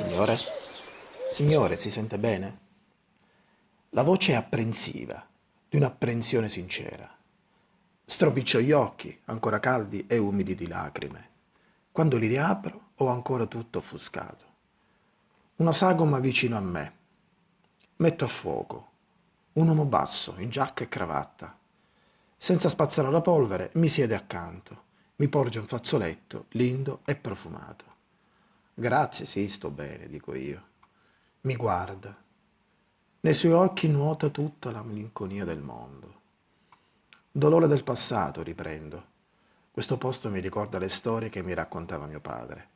Signore? Signore, si sente bene? La voce è apprensiva, di un'apprensione sincera. Stropiccio gli occhi, ancora caldi e umidi di lacrime. Quando li riapro ho ancora tutto offuscato. Una sagoma vicino a me. Metto a fuoco. Un uomo basso, in giacca e cravatta. Senza spazzare la polvere, mi siede accanto. Mi porge un fazzoletto, lindo e profumato. Grazie, sì, sto bene, dico io. Mi guarda. Nei suoi occhi nuota tutta la malinconia del mondo. Dolore del passato, riprendo. Questo posto mi ricorda le storie che mi raccontava mio padre.